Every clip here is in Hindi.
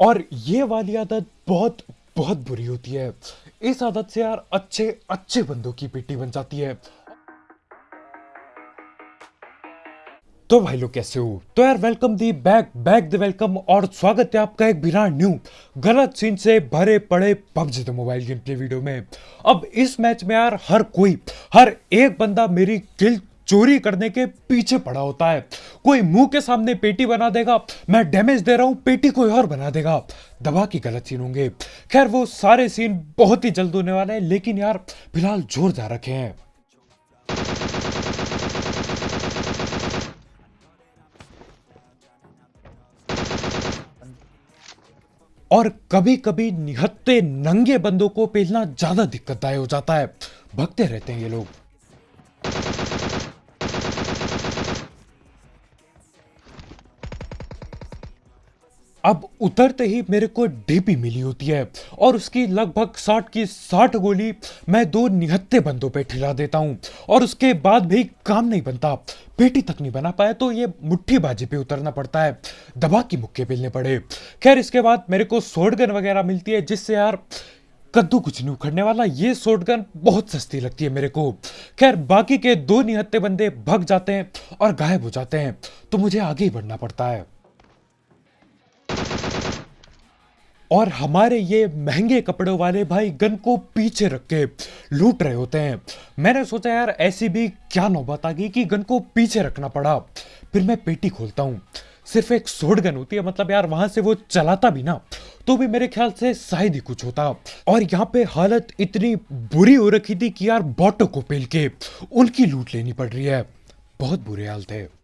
और ये वाली आदत बहुत बहुत बुरी होती है। इस आदत से यार अच्छे अच्छे बंदों की पेटी बन जाती है। तो भाई लोग कैसे हो? तो यार welcome the back back the welcome और स्वागत है आपका एक बिना न्यू गलत सीन से भरे पड़े PUBG the mobile game play video में। अब इस मैच में यार हर कोई, हर एक बंदा मेरी किल चोरी करने के पीछे पड़ा होता है। कोई मुँह के सामने पेटी बना देगा, मैं डैमेज दे रहा हूँ, पेटी कोई और बना देगा। दबा की गलत सीन होंगे। खैर, वो सारे सीन बहुत ही जल्द होने वाले हैं, लेकिन यार, फ़िलहाल जोरदार रखे हैं। और कभी कभी निहत्ते नंगे बंदों को पेलना ज़्यादा दिक्कतदायक हो जाता है। भगते रहते हैं ये लोग। अब उतरते ही मेरे को डीपी मिली होती है और उसकी लगभग साठ की साठ गोली मैं दो निहत्ते बंदों पे ठिला देता हूँ। और उसके बाद भी काम नहीं बनता। पेटी तक नहीं बना पाया तो ये मुट्ठी बाजी पे उतरना पड़ता है। दबा की मुक्के मिलने पड़े। खैर, इसके बाद मेरे को सोडगन वगैरह मिलती है, जिससे यार कद्दू कुछ नहीं उखड़ने वाला। ये शॉटगन बहुत सस्ती लगती है मेरे को। खैर, बाकी के दो निहत्ते बंदे भग जाते हैं और गायब हो जाते हैं। तो मुझे आगे ही बढ़ना पड़ता है। और हमारे ये महँगे कपड़ों वाले भाई गन को पीछे रख के लूट रहे होते हैं। मैंने सोचा, यार, ऐसी भी क्या नौबत आ गई कि गन को पीछे रखना पड़ा? फिर मैं पेटी खोलता हूँ। सिर्फ़ एक सोड गन होती है मतलब यार, वहाँ से वो चलाता भी ना तो भी मेरे ख्याल से शायद ही कुछ होता। और यहाँ पे हालत इतनी बुरी हो रखी थी कि, यार, बॉटो को पेल के उनकी लूट लेनी पड़ रही है। बहुत बुरे हाल थे।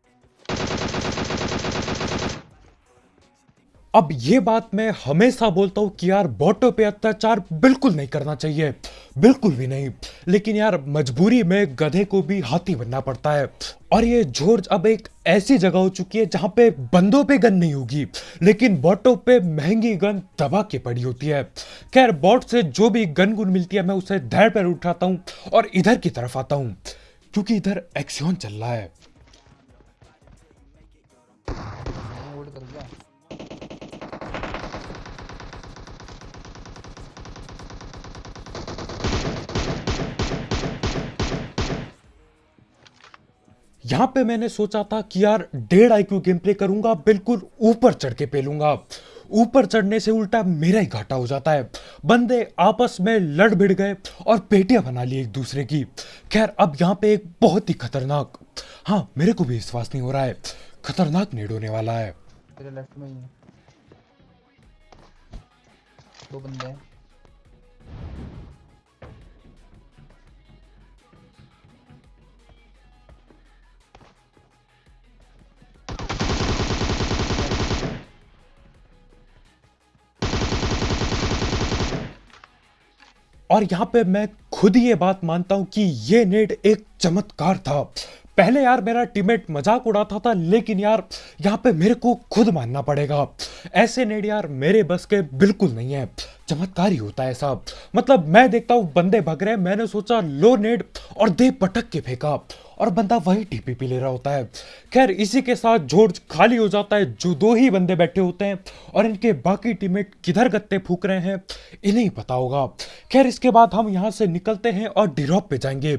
अब ये बात मैं हमेशा बोलता हूँ कि यार बॉटो पे अत्याचार बिल्कुल नहीं करना चाहिए। बिल्कुल भी नहीं। लेकिन यार मजबूरी में गधे को भी हाथी बनना पड़ता है। और ये जॉर्ज अब एक ऐसी जगह हो चुकी है जहाँ पे बंदों पे गन नहीं होगी, लेकिन बॉटो पे महँगी गन दबा के पड़ी होती है। खैर, बॉट से जो भी गन गुन मिलती है, मैं उसे धैर पर उठाता हूँ और इधर की तरफ़ आता हूँ, क्योंकि इधर एक्सियोन चल रहा है। यहाँ पे मैंने सोचा था कि यार, डेढ़ आई क्यू गेम प्ले करूँगा, बिल्कुल ऊपर चढ़ के पेलूँगा। ऊपर चढ़ने से उल्टा मेरा ही घाटा हो जाता है। बंदे आपस में लड़ भिड़ गए और पेटियाँ बना ली एक दूसरे की। खैर, अब यहाँ पे एक बहुत ही खतरनाक हाँ मेरे को भी विश्वास नहीं हो रहा है, खतरनाक नेड होने वाला है। दो बंदे हैं। और यहाँ पे मैं खुद ये बात मानता हूँ कि ये नेट एक चमत्कार था। पहले यार मेरा टीममेट मज़ाक उड़ाता था, लेकिन यार यहाँ पे मेरे को खुद मानना पड़ेगा। ऐसे नेड यार मेरे बस के बिल्कुल नहीं है। चमत्कार ही होता है सब मतलब मैं देखता हूँ बंदे भग रहे मैंने सोचा लो नेड और दे पटक के फेंका। और बंदा वही टीपीपी ले रहा होता है। खैर, इसी के साथ जॉर्ज खाली हो जाता है। जो दो ही बंदे बैठे होते हैं और इनके बाकी टीममेट किधर गत्ते फूक रहे हैं, इन्हें पता होगा। खैर, इसके बाद हम यहाँ से निकलते हैं और डिरॉप पे जाएँगे।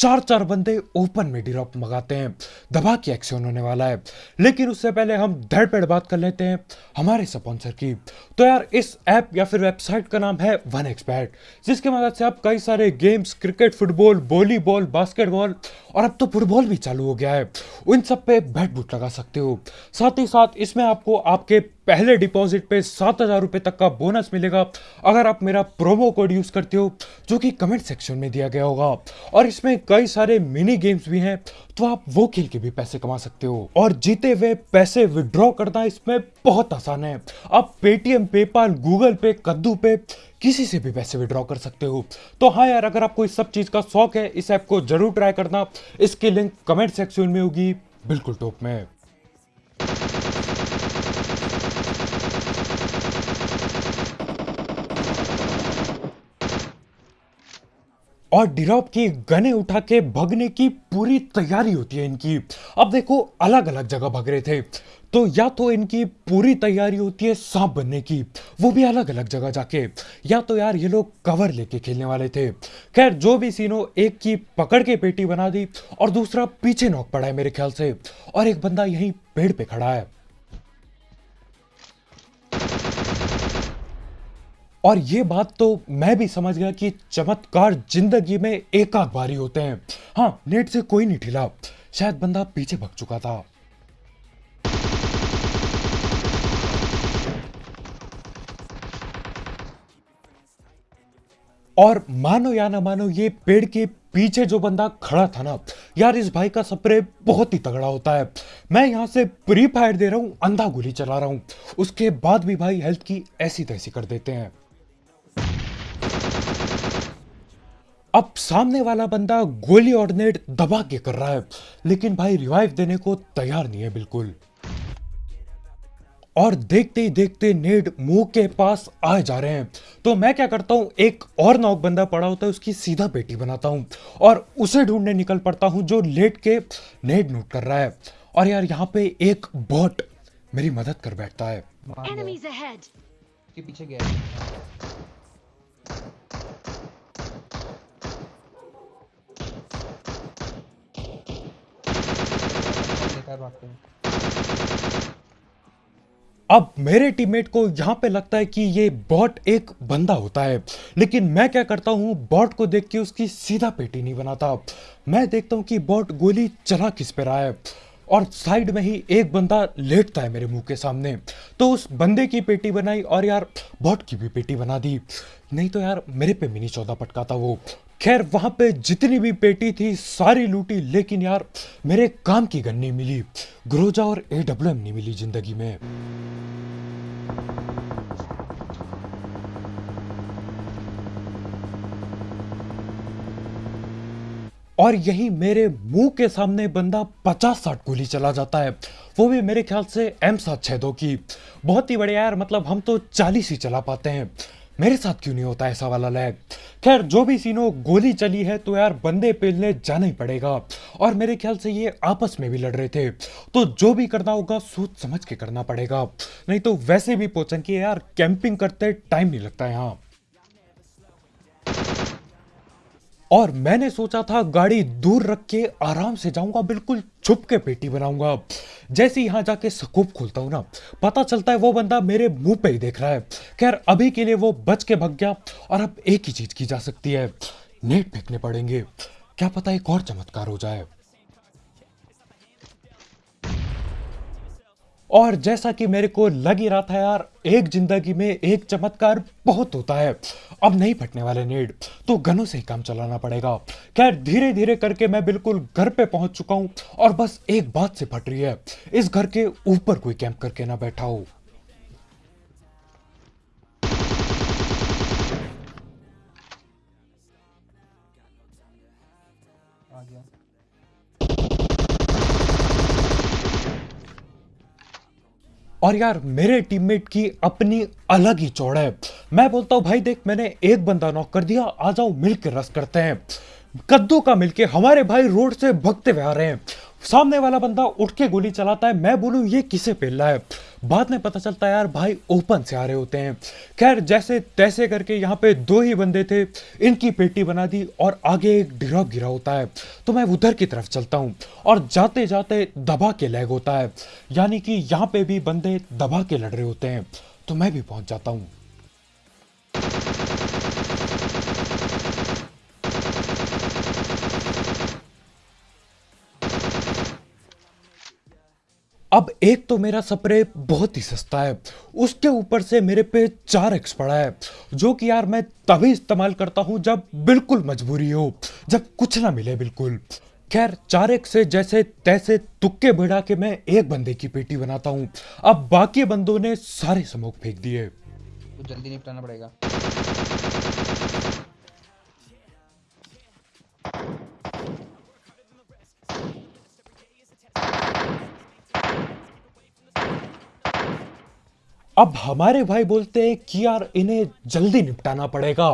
चार चार बंदे ओपन में ड्रॉप मंगाते हैं। दबा की एक्शन होने वाला है। लेकिन उससे पहले हम धड़ पेड़ बात कर लेते हैं हमारे स्पॉन्सर की। तो यार, इस ऐप या फिर वेबसाइट का नाम है वन एक्सपैट जिसकी मदद से आप कई सारे games, cricket, football, volleyball, basketball और अब तो फुटबॉल भी चालू हो गया है। उन सब पे बैट बूट लगा सकते हो। साथ ही साथ इसमें आपको आपके पहले डिपॉजिट पे सात हज़ार रुपए तक का बोनस मिलेगा। अगर आप मेरा प्रोमो कोड यूज़ करते हो, जो कि कमेंट सेक्शन में दिया गया होगा, और इसमें कई सारे मिनी गेम्स भी हैं तो आप वो खेल के भी पैसे कमा सकते हो। और जीते हुए पैसे विड्रॉ करना इसमें बहुत आसान है। आप पेटीएम पेपाल गूगल पे कद्दू पे किसी से भी पैसे विड्रॉ कर सकते हो। तो हाँ यार, अगर आपको इस सब चीज़ का शौक है, इस ऐप को ज़रूर ट्राई करना। इसकी लिंक कमेंट सेक्शन में होगी, बिल्कुल टॉप में। और डिरॉप की गने उठा के भगने की पूरी तैयारी होती है इनकी। अब देखो अलग अलग जगह भग रहे थे। तो या तो इनकी पूरी तैयारी होती है सांप बनने की, वो भी अलग अलग जगह जाके, या तो यार ये लोग कवर लेके खेलने वाले थे। खैर, जो भी सीनो एक की पकड़ के पेटी बना दी, और दूसरा पीछे नॉक पड़ा है मेरे ख्याल से, और एक बंदा यहीं पेड़ पे खड़ा है। और ये बात तो मैं भी समझ गया कि चमत्कार ज़िंदगी में एक आध बारी होते हैं। हाँ नेट से कोई नहीं ठिला शायद बंदा पीछे भग चुका था। और मानो या ना मानो, ये पेड़ के पीछे जो बंदा खड़ा था ना, यार इस भाई का स्प्रे बहुत ही तगड़ा होता है। मैं यहाँ से प्री फायर दे रहा हूँ, अंधा गोली चला रहा हूँ। उसके बाद भी भाई हेल्थ की ऐसी तैसी कर देते हैं। अब सामने वाला बंदा गोली और नेट दबा के कर रहा है। लेकिन भाई रिवाइव देने को तैयार नहीं है बिल्कुल। और देखते ही देखते नेड मुँह के पास आ जा रहे हैं। तो मैं क्या करता हूँ एक और नॉक बंदा पड़ा होता है उसकी सीधा पेटी बनाता हूँ। और उसे ढूँढने निकल पड़ता हूँ जो लेट के नेड नोट कर रहा है। और यार यहाँ पे एक बॉट मेरी मदद कर बैठता है! उसके पीछे गया अब मेरे टीममेट को यहाँ पे लगता है कि ये बॉट एक बंदा होता है। लेकिन मैं क्या करता हूँ बॉट को देख के उसकी सीधा पेटी नहीं बनाता। मैं देखता हूँ कि बॉट गोली चला किस पे रहा है। और साइड में ही एक बंदा लेटता है मेरे मुँह के सामने। तो उस बंदे की पेटी बनाई और यार बॉट की भी पेटी बना दी। नहीं तो यार, मेरे पे मिनी चौदह पटका था वो। खैर, वहाँ पे जितनी भी पेटी थी, सारी लूटी, लेकिन यार, मेरे काम की गन नहीं मिली। ग्रोजा और ए डब्ल्यू एम नहीं मिली ज़िंदगी में। और यही मेरे मुँह के सामने बंदा पचास साठ गोली चला जाता है। वो भी मेरे ख्याल से एम सात छह दो की। बहुत ही बढ़िया यार मतलब हम तो चालीस ही चला पाते हैं। मेरे साथ क्यों नहीं होता ऐसा वाला लैग खैर, जो भी सीनो गोली चली है तो यार बंदे पेलने जाना ही पड़ेगा। और मेरे ख्याल से ये आपस में भी लड़ रहे थे। तो जो भी करना होगा, सोच समझ के करना पड़ेगा। नहीं तो वैसे भी पोचन की यार कैंपिंग करते टाइम नहीं लगता यहाँ। और मैंने सोचा था, गाड़ी दूर रख के आराम से जाऊँगा, बिल्कुल छुप के पेटी बनाऊँगा। जैसे यहाँ जाके सकूप खोलता हूँ ना, पता चलता है वो बंदा मेरे मुँह पे ही देख रहा है। खैर, अभी के लिए वो बच के भग गया और अब एक ही चीज़ की जा सकती है, नेट फेंकने पड़ेंगे। क्या पता एक और चमत्कार हो जाए। और जैसा कि मेरे को लग ही रहा था यार, एक ज़िंदगी में एक चमत्कार बहुत होता है। अब नहीं फटने वाले नेड तो गनों से ही काम चलाना पड़ेगा। खैर धीरे धीरे करके मैं बिल्कुल घर पे पहुँच चुका हूँ और बस एक बात से फट रही है, इस घर के ऊपर कोई कैंप करके ना बैठा हो। और यार, मेरे टीममेट की अपनी अलग ही चौड़ है। मैं बोलता हूँ, भाई देख, मैंने एक बंदा नॉक कर दिया, आ जाओ मिलकर रस करते हैं। कद्दू का मिलके हमारे भाई रोड से भगते हुए आ रहे हैं। सामने वाला बंदा उठ के गोली चलाता है। मैं बोलूँ, ये किसे पेल रहा है? बाद में पता चलता है, यार, भाई, ओपन से आ रहे होते हैं। खैर, जैसे तैसे करके यहाँ पे दो ही बंदे थे, इनकी पेटी बना दी और आगे एक ड्रॉप गिरा होता है। तो मैं उधर की तरफ़ चलता हूँ और जाते जाते दबा के लैग होता है। यानी कि यहाँ पे भी बंदे दबा के लड़ रहे होते हैं। तो मैं भी पहुँच जाता हूँ। अब एक तो मेरा स्प्रे बहुत ही सस्ता है। उसके ऊपर से मेरे पे चार एक्स पड़ा है, जो कि यार मैं तभी इस्तेमाल करता हूँ जब बिल्कुल मजबूरी हो, जब कुछ ना मिले बिल्कुल। खैर, चार एक्स से जैसे तैसे तुक्के बढ़ा के मैं एक बंदे की पेटी बनाता हूँ। अब बाकी बंदों ने सारे स्मोक फेंक दिए। तो जल्दी निपटाना पड़ेगा। अब हमारे भाई बोलते हैं कि यार, इन्हें जल्दी निपटाना पड़ेगा।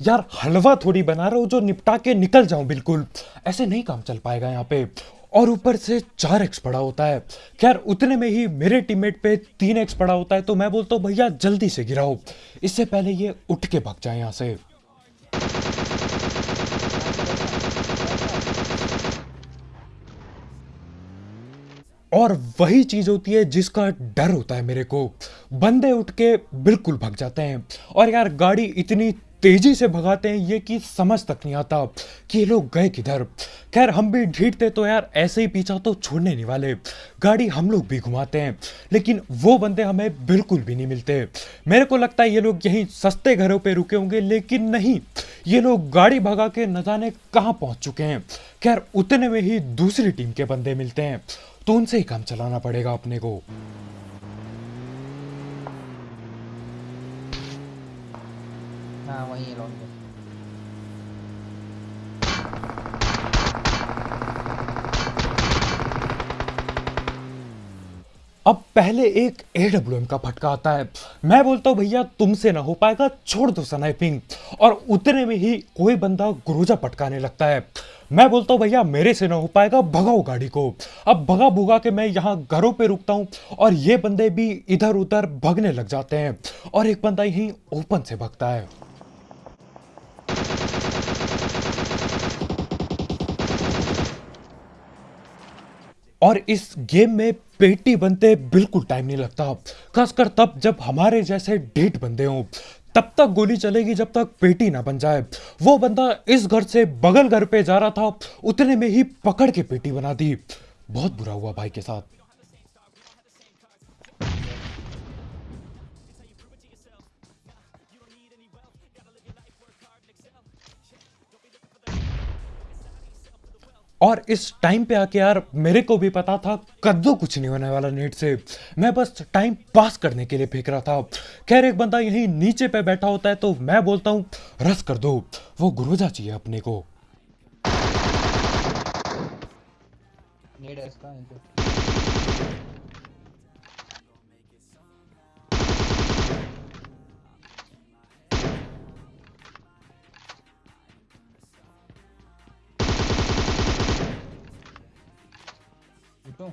यार, हलवा थोड़ी बना रहा हूँ जो निपटा के निकल जाऊँ बिल्कुल। ऐसे नहीं काम चल पाएगा यहाँ पे। और ऊपर से चार एक्स पड़ा होता है। खैर, उतने में ही मेरे टीममेट पे तीन एक्स पड़ा होता है तो मैं बोलता हूँ, भैया, जल्दी से गिराओ। इससे पहले ये उठ के भाग जाए यहाँ से। और वही चीज़ होती है जिसका डर होता है मेरे को। बंदे उठ के बिल्कुल भग जाते हैं। और यार, गाड़ी इतनी तेज़ी से भगाते हैं, ये कि समझ तक नहीं आता कि ये लोग गए किधर। खैर, हम भी ढीठते तो यार, ऐसे ही पीछा तो छोड़ने नहीं वाले। गाड़ी हम लोग भी घुमाते हैं, लेकिन वो बंदे हमें बिल्कुल भी नहीं मिलते। मेरे को लगता है ये लोग यहीं सस्ते घरों पे रुके होंगे, लेकिन नहीं, ये लोग गाड़ी भगा के न जाने कहाँ पहुँच चुके हैं। खैर, उतने में ही दूसरी टीम के बंदे मिलते हैं। तो उनसे ही काम चलाना पड़ेगा अपने को। हाँ वही लॉन्ग अब पहले एक एडब्ल्यूएम का फटका आता है। मैं बोलता हूँ, भैया, तुमसे ना हो पाएगा, छोड़ दो स्नाइपिंग और उतने में ही कोई बंदा गुरुजा पटकाने लगता है। मैं बोलता हूँ, भैया, मेरे से ना हो पाएगा, भगाओ गाड़ी को। अब भगा भुगा के मैं यहाँ घरों पे रुकता हूँ और ये बंदे भी इधर उधर भगने लग जाते हैं और एक बंदा यहीं ओपन से भगता है। और इस गेम में पेटी बनते बिल्कुल टाइम नहीं लगता। खासकर तब जब हमारे जैसे डेट बंदे हों। तब तक गोली चलेगी जब तक पेटी ना बन जाए। वो बंदा इस घर से बगल घर पे जा रहा था, उतने में ही पकड़ के पेटी बना दी। बहुत बुरा हुआ भाई के साथ। और इस टाइम पे आके यार, मेरे को भी पता था, कद्दू कुछ नहीं होने वाला नेट से। मैं बस टाइम पास करने के लिए फेंक रहा था। खैर, एक बंदा यहीं नीचे पे बैठा होता है तो मैं बोलता हूँ, रस कर दो, वो गुरुजा चाहिए अपने को। उठो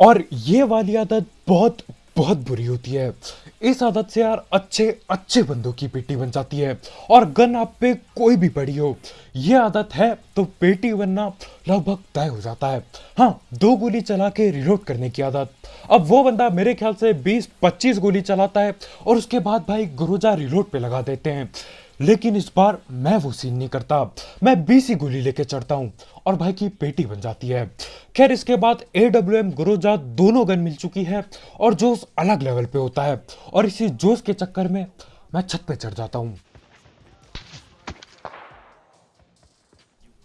और ये वाली आदत बहुत बहुत बुरी होती है। इस आदत से यार अच्छे अच्छे बंदों की पेटी बन जाती है। और गन आप पे कोई भी पड़ी हो, ये आदत है तो पेटी बनना लगभग तय हो जाता है। हाँ दो गोली चला के रिलोड करने की आदत। अब वो बंदा मेरे ख्याल से 20-25 गोली चलाता है और उसके बाद भाई गुरुजा रिलोड पे लगा देते हैं। लेकिन इस बार मैं वो सीन नहीं करता। मैं बीस गोली लेके चढ़ता हूँ और भाई की पेटी बन जाती है। खैर, इसके बाद ए डब्ल्यू एम गुरुजा दोनों गन मिल चुकी है और जोश अलग लेवल पे होता है और इसी जोश के चक्कर में मैं छत पे चढ़ जाता हूँ।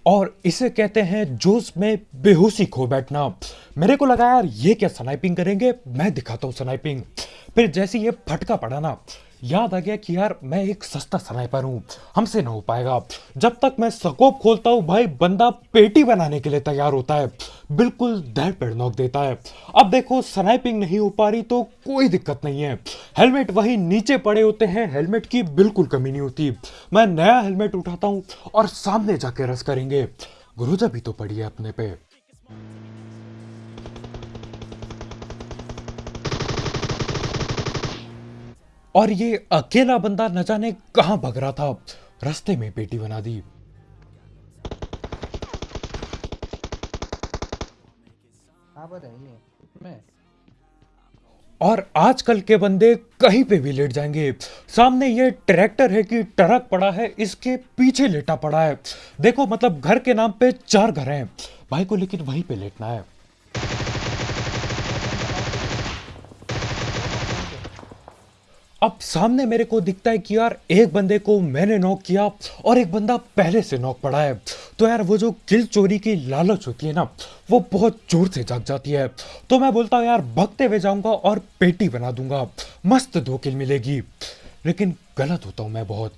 और इसे कहते हैं जोश में बेहोशी खो बैठना। मेरे को लगा, यार, ये क्या स्नाइपिंग करेंगे? मैं दिखाता हूँ स्नाइपिंग फिर जैसे ये फटका पड़ा ना याद आ गया कि यार मैं एक सस्ता स्नाइपर हूँ। हमसे ना हो पाएगा। जब तक मैं स्कोप खोलता हूँ, भाई बंदा पेटी बनाने के लिए तैयार होता है। बिल्कुल दर पेड़ नोक देता है। अब देखो, स्नाइपिंग नहीं हो पा रही तो कोई दिक्कत नहीं है। हेलमेट वही नीचे पड़े होते हैं, हेलमेट की बिल्कुल कमी नहीं होती। मैं नया हेलमेट उठाता हूँ और सामने जाके रस करेंगे। गुरुजा भी तो पड़ी है अपने पे। और ये अकेला बंदा न जाने कहाँ भग रहा था। रास्ते में पेटी बना दी। और आजकल के बंदे कहीं पे भी लेट जाएँगे। सामने ये ट्रैक्टर है कि ट्रक पड़ा है इसके पीछे लेटा पड़ा है। देखो मतलब घर के नाम पे चार घर हैं। भाई को लेकिन वहीं पे लेटना है। अब सामने मेरे को दिखता है कि यार, एक बंदे को मैंने नॉक किया और एक बंदा पहले से नॉक पड़ा है। तो यार, वो जो किल चोरी की लालच होती है ना, वो बहुत ज़ोर से जाग जाती है। तो मैं बोलता हूँ, यार, भगते हुए जाऊँगा और पेटी बना दूँगा। मस्त दो किल मिलेगी। लेकिन गलत होता हूँ मैं बहुत।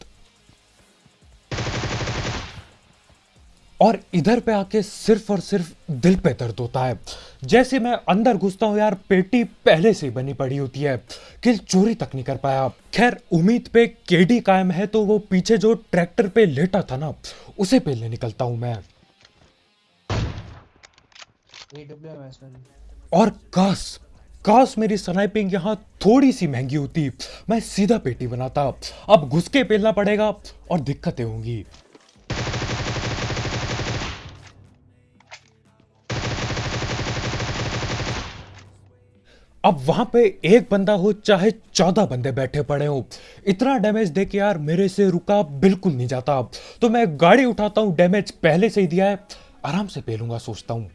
और इधर पे आके सिर्फ़ और सिर्फ़ दिल पे दर्द होता है। जैसे मैं अंदर घुसता हूँ यार पेटी पहले से ही बनी पड़ी होती है। किल चोरी तक नहीं कर पाया। खैर उम्मीद पे केडी कायम है तो वो पीछे जो ट्रैक्टर पे लेटा था ना उसे पहले निकलता हूँ मैं। और काश काश मेरी स्नाइपिंग यहाँ थोड़ी सी महँगी होती। मैं सीधा पेटी बनाता। अब घुस के पेलना पड़ेगा और दिक्कतें होंगी। अब वहाँ पे एक बंदा हो, चाहे चौदह बंदे बैठे पड़े हो। इतना डैमेज दे के यार मेरे से रुका बिल्कुल नहीं जाता। तो मैं गाड़ी उठाता हूँ डैमेज पहले से ही दिया है। आराम से पेलूँगा सोचता हूँ।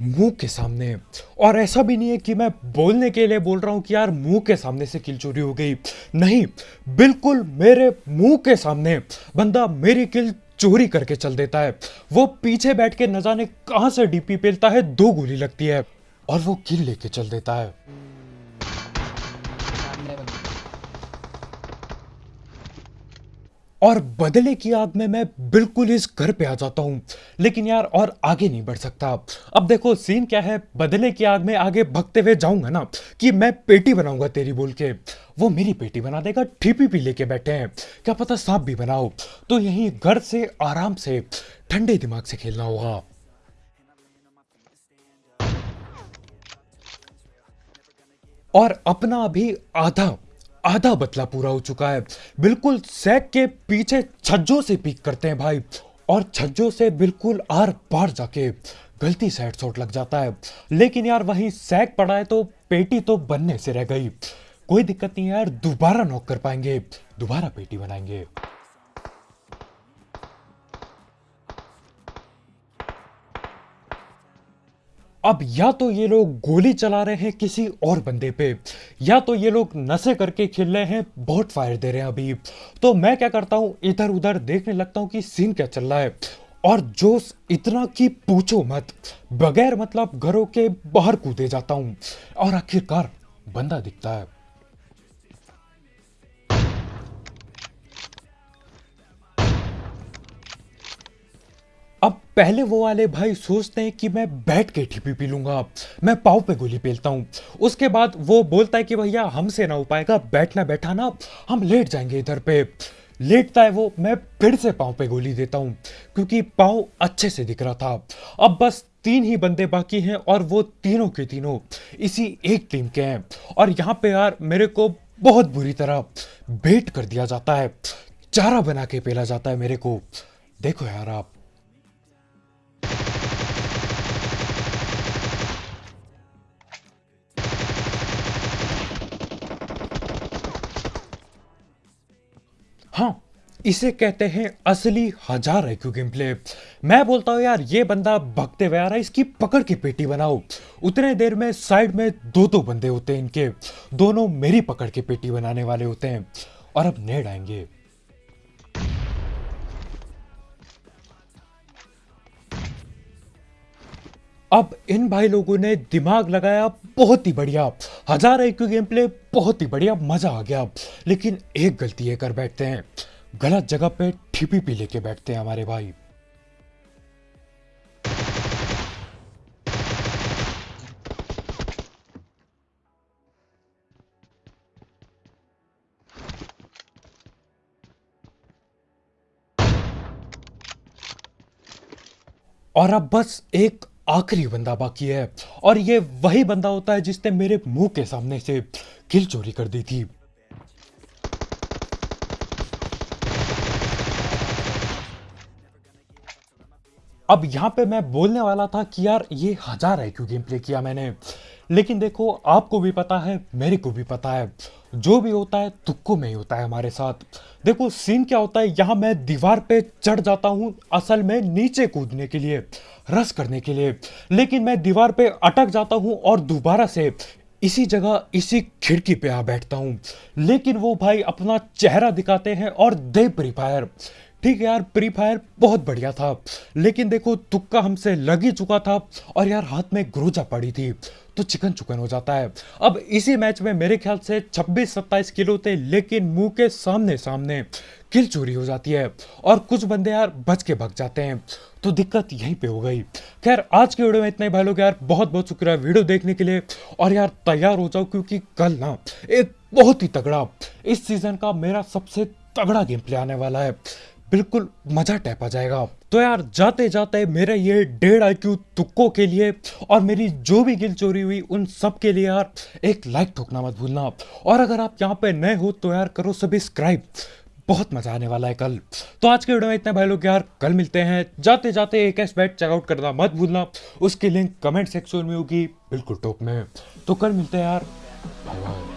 मुँह के सामने। और ऐसा भी नहीं है कि मैं बोलने के लिए बोल रहा हूँ कि यार मुँह के सामने से किल चोरी हो गई। नहीं, बिल्कुल मेरे मुँह के सामने बंदा मेरी किल चोरी करके चल देता है। वो पीछे बैठ के न जाने कहाँ से डीपी पेलता है, दो गोली लगती है और वो किल लेके चल देता है। और बदले की आग में मैं बिल्कुल इस घर पे आ जाता हूँ। लेकिन यार और आगे नहीं बढ़ सकता। अब देखो सीन क्या है? बदले की आग में आगे भगते हुए जाऊँगा ना कि मैं पेटी बनाऊँगा तेरी बोल के। वो मेरी पेटी बना देगा ठीपी पी लेके बैठे हैं। क्या पता सांप भी बनाओ। तो यहीं घर से, आराम से, ठंडे दिमाग से खेलना होगा। और अपना अभी आधा आधा बतला पूरा हो चुका है। बिल्कुल सैक के पीछे छज्जों से पीक करते हैं भाई। और छज्जों से बिल्कुल आर पार जाके गलती से हेडशॉट लग जाता है। लेकिन यार वहीं सैक पड़ा है तो पेटी तो बनने से रह गई। कोई दिक्कत नहीं यार, दोबारा नॉक कर पाएँगे, दोबारा पेटी बनाएँगे। अब या तो ये लोग गोली चला रहे हैं किसी और बंदे पे, या तो ये लोग नशे करके खेल रहे हैं, बहुत फायर दे रहे हैं अभी। तो मैं क्या करता हूँ इधर उधर देखने लगता हूँ कि सीन क्या चल रहा है। और जोश इतना कि पूछो मत, बगैर मतलब घरों के बाहर कूदे जाता हूँ। और आखिरकार बंदा दिखता है। अब पहले वो वाले भाई सोचते हैं कि मैं बैठ के ठीपी पी लूँगा। मैं पाव पे गोली पेलता हूँ। उसके बाद वो बोलता है कि भैया, हमसे ना हो पाएगा, बैठना बैठाना, हम लेट जाएँगे इधर पे। लेटता है वो, मैं फिर से पाँव पे गोली देता हूँ, क्योंकि पाँव अच्छे से दिख रहा था। अब बस तीन ही बंदे बाकी हैं और वो तीनों के तीनों इसी एक टीम के हैं। और यहाँ पे यार, मेरे को बहुत बुरी तरह बेट कर दिया जाता है। चारा बना के पेला जाता है मेरे को। देखो यार आप हाँ इसे कहते हैं असली हज़ार आईक्यू गेम प्ले। मैं बोलता हूँ, यार, ये बंदा भगते हुए आ रहा है, इसकी पकड़ की पेटी बनाओ। उतने देर में साइड में दो दो बंदे होते हैं इनके। दोनों मेरी पकड़ की पेटी बनाने वाले होते हैं। और अब नेड आएँगे। अब इन भाई लोगों ने दिमाग लगाया, बहुत ही बढ़िया। हज़ार आईक्यू गेम प्ले, बहुत ही बढ़िया, मज़ा आ गया। लेकिन एक गलती ये कर बैठते हैं। गलत जगह पे ठीपी पी लेके बैठते हैं हमारे भाई। और अब बस एक आखिरी बंदा बाकी है। और ये वही बंदा होता है जिसने मेरे मुँह के सामने से किल चोरी कर दी थी। अब यहाँ पे मैं बोलने वाला था कि यार ये हज़ार है क्यों गेम प्ले किया मैंने। लेकिन देखो, आपको भी पता है, मेरे को भी पता है। जो भी होता है, तुक्को में ही होता है हमारे साथ। देखो सीन क्या होता है? यहाँ मैं दीवार पे चढ़ जाता हूँ असल में नीचे कूदने के लिए, रस करने के लिए। लेकिन मैं दीवार पे अटक जाता हूँ और दोबारा से इसी जगह, इसी खिड़की पे आ बैठता हूँ। लेकिन वो भाई अपना चेहरा दिखाते हैं और दे प्री फायर ठीक है यार फ्री फायर बहुत बढ़िया था, लेकिन देखो तुक्का हमसे लग ही चुका था और यार हाथ में ग्रोजा पड़ी थी तो चिकन चुकन हो जाता है। अब इसी मैच में मेरे ख्याल से 26-27 किलो थे, लेकिन मुँह के सामने सामने किल चोरी हो जाती है और कुछ बंदे यार बच के भग जाते हैं तो दिक्कत यहीं पे हो गई। खैर, आज के वीडियो में इतना ही भाई लोग, यार बहुत बहुत शुक्रिया वीडियो देखने के लिए और यार तैयार हो जाओ, क्योंकि कल ना एक बहुत ही तगड़ा इस सीज़न का मेरा सबसे तगड़ा गेम प्ले आने वाला है। बिल्कुल मज़ा टैप आ जाएगा। तो यार जाते जाते मेरे ये डेढ़ आई क्यू तुक्कों के लिए और मेरी जो भी गिल चोरी हुई, उन सब के लिए यार एक लाइक ठोकना मत भूलना। और अगर आप यहाँ पे नए हो तो यार करो सब्सक्राइब बहुत मज़ा आने वाला है कल। तो आज के वीडियो में इतने भाई लोग यार, कल मिलते हैं। जाते जाते एक एस बैट चेकआउट करना मत भूलना। उसकी लिंक कमेंट सेक्शन में होगी, बिल्कुल टॉप में। तो कल मिलते हैं यार। Bye bye